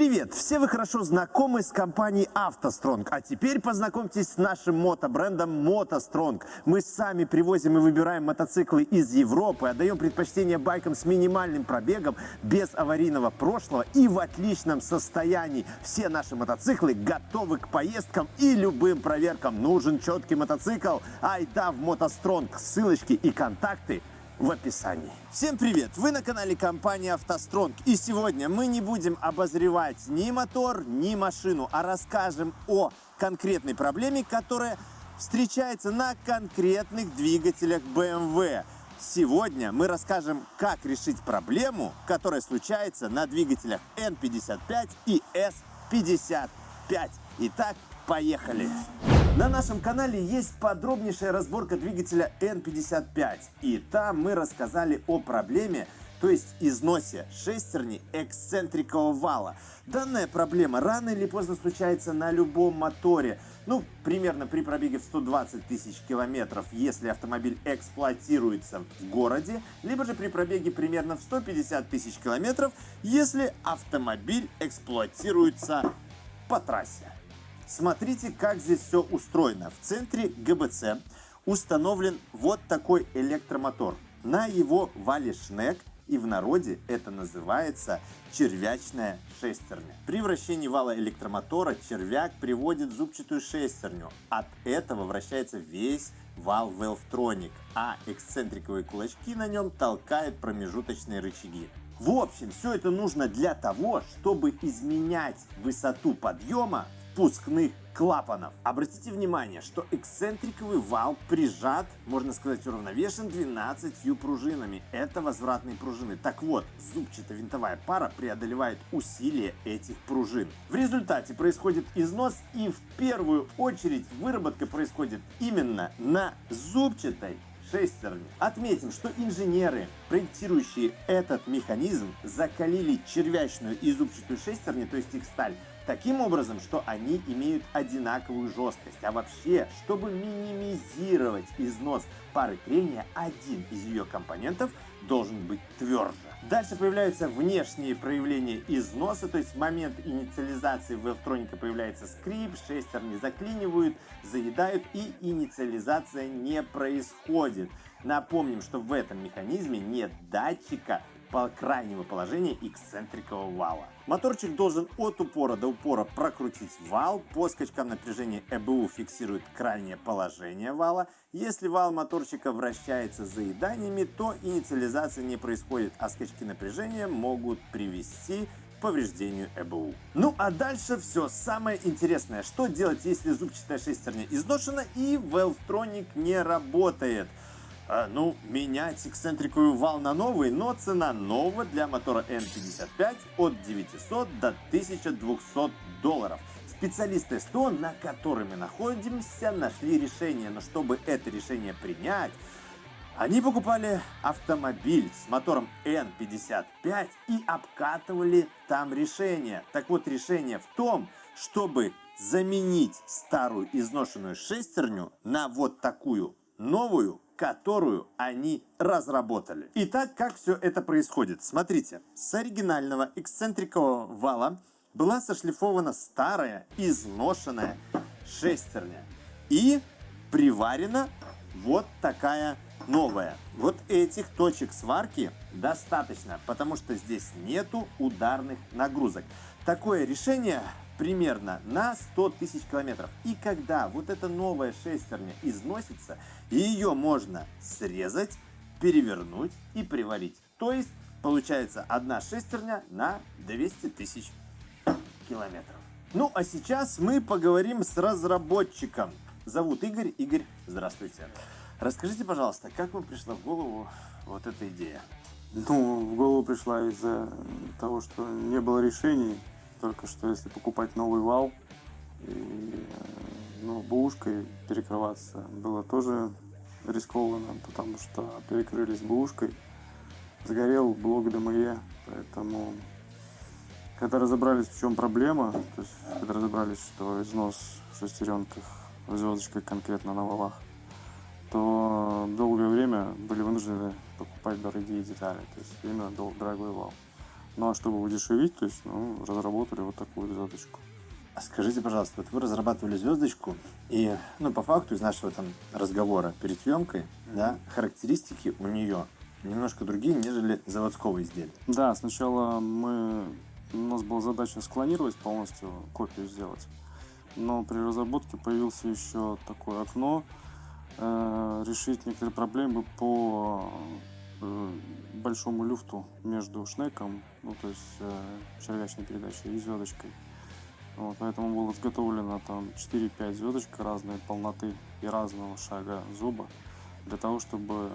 Привет! Все вы хорошо знакомы с компанией «АвтоСтронг», а теперь познакомьтесь с нашим мотобрендом «МотоСтронг». Мы сами привозим и выбираем мотоциклы из Европы, отдаем предпочтение байкам с минимальным пробегом, без аварийного прошлого и в отличном состоянии. Все наши мотоциклы готовы к поездкам и любым проверкам. Нужен четкий мотоцикл? Айда в «МотоСтронг». Ссылочки и контакты в описании. Всем привет! Вы на канале компании «АвтоСтронг» и сегодня мы не будем обозревать ни мотор, ни машину, а расскажем о конкретной проблеме, которая встречается на конкретных двигателях BMW. Сегодня мы расскажем, как решить проблему, которая случается на двигателях N55 и S55. Итак, поехали! На нашем канале есть подробнейшая разборка двигателя N55. И там мы рассказали о проблеме, то есть износе шестерни эксцентрикового вала. Данная проблема рано или поздно случается на любом моторе. Ну, примерно при пробеге в 120 тысяч километров, если автомобиль эксплуатируется в городе, либо же при пробеге примерно в 150 тысяч километров, если автомобиль эксплуатируется по трассе. Смотрите, как здесь все устроено. В центре ГБЦ установлен вот такой электромотор. На его вале шнек и в народе это называется червячная шестерня. При вращении вала электромотора червяк приводит зубчатую шестерню. От этого вращается весь вал Valvetronic, а эксцентриковые кулачки на нем толкают промежуточные рычаги. В общем, все это нужно для того, чтобы изменять высоту подъема впускных клапанов. Обратите внимание, что эксцентриковый вал прижат, можно сказать, уравновешен 12 пружинами. Это возвратные пружины. Так вот, зубчато-винтовая пара преодолевает усилие этих пружин. В результате происходит износ и в первую очередь выработка происходит именно на зубчатой шестерни. Отметим, что инженеры, проектирующие этот механизм, закалили червячную и зубчатую шестерни, то есть их сталь, таким образом, что они имеют одинаковую жесткость. А вообще, чтобы минимизировать износ пары трения, один из ее компонентов должен быть тверже. Дальше появляются внешние проявления износа, то есть в момент инициализации в электроника появляется скрип, шестерни заклинивают, заедают и инициализация не происходит. Напомним, что в этом механизме нет датчика по крайнего положения эксцентрикового вала. Моторчик должен от упора до упора прокрутить вал. По скачкам напряжения ЭБУ фиксирует крайнее положение вала. Если вал моторчика вращается заеданиями, то инициализация не происходит, а скачки напряжения могут привести повреждению ЭБУ. Ну а дальше все самое интересное. Что делать, если зубчатая шестерня изношена и Valvetronic не работает? А, ну, менять эксцентриковый вал на новый, но цена нового для мотора N55 от 900 до 1200 долларов. Специалисты СТО, на которой мы находимся, нашли решение, но чтобы это решение принять, они покупали автомобиль с мотором N55 и обкатывали там решение. Так вот, решение в том, чтобы заменить старую изношенную шестерню на вот такую новую которую они разработали. Итак, как все это происходит? Смотрите, с оригинального эксцентрикового вала была сошлифована старая изношенная шестерня и приварена вот такая новая. Вот этих точек сварки достаточно, потому что здесь нету ударных нагрузок. Такое решение примерно на 100 тысяч километров. И когда вот эта новая шестерня износится, ее можно срезать, перевернуть и приварить. То есть получается одна шестерня на 200 тысяч километров. Ну а сейчас мы поговорим с разработчиком. Зовут Игорь. Игорь, здравствуйте. Расскажите, пожалуйста, как вам пришла в голову вот эта идея? Ну, в голову пришла из-за того, что не было решений только что если покупать новый вал и ну, бушкой перекрываться было тоже рискованно, потому что перекрылись бушкой, сгорел блок ДМЕ, поэтому когда разобрались, в чем проблема, то есть когда разобрались, что износ в шестеренках, в звездочках конкретно на валах, то долгое время были вынуждены покупать дорогие детали, то есть именно дорогой вал. Ну а чтобы удешевить, то есть, ну, разработали вот такую звездочку. А Скажите, пожалуйста, вот вы разрабатывали звездочку, и, ну, по факту из нашего там разговора перед съемкой, да, характеристики у нее немножко другие, нежели заводского изделия. Да, сначала мы, у нас была задача склонировать полностью, копию сделать. Но при разработке появился еще такое окно, э, решить некоторые проблемы по большому люфту между шнеком, ну то есть э, червячной передачей и звездочкой. Вот, поэтому было изготовлено там 4-5 звездочек разной полноты и разного шага зуба для того, чтобы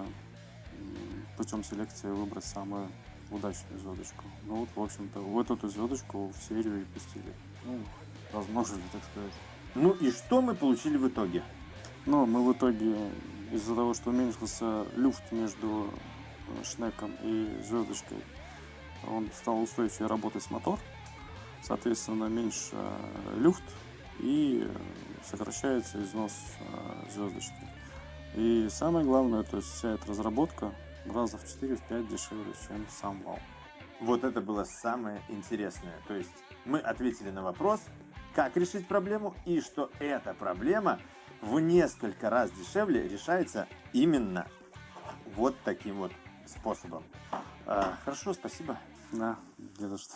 путем селекции выбрать самую удачную звездочку. Ну вот, в общем-то, вот эту звездочку в серию и пустили. Ну, размножили, так сказать. Ну и что мы получили в итоге? Но мы в итоге, из-за того, что уменьшился люфт между э, шнеком и звездочкой, он стал устойчивее работать мотор. Соответственно, меньше э, люфт и э, сокращается износ э, звездочки. И самое главное, то есть вся эта разработка раза в 4-5 дешевле, чем сам вал. Вот это было самое интересное. То есть мы ответили на вопрос, как решить проблему, и что эта проблема в несколько раз дешевле решается именно вот таким вот способом. А, хорошо, спасибо. Да, не за что.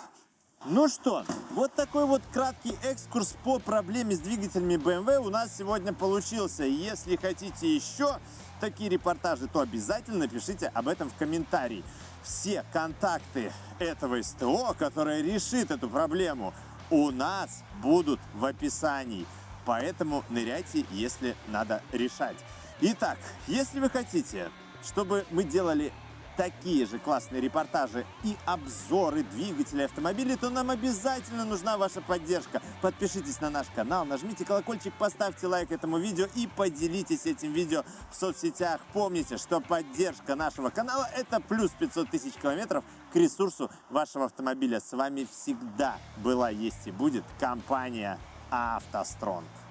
Ну что, вот такой вот краткий экскурс по проблеме с двигателями BMW у нас сегодня получился. Если хотите еще такие репортажи, то обязательно напишите об этом в комментарии. Все контакты этого СТО, которое решит эту проблему, у нас будут в описании. Поэтому ныряйте, если надо решать. Итак, если вы хотите, чтобы мы делали такие же классные репортажи и обзоры двигателей автомобилей, то нам обязательно нужна ваша поддержка. Подпишитесь на наш канал, нажмите колокольчик, поставьте лайк этому видео и поделитесь этим видео в соцсетях. Помните, что поддержка нашего канала это плюс 500 тысяч километров к ресурсу вашего автомобиля. С вами всегда была, есть и будет компания «АвтоСтронг».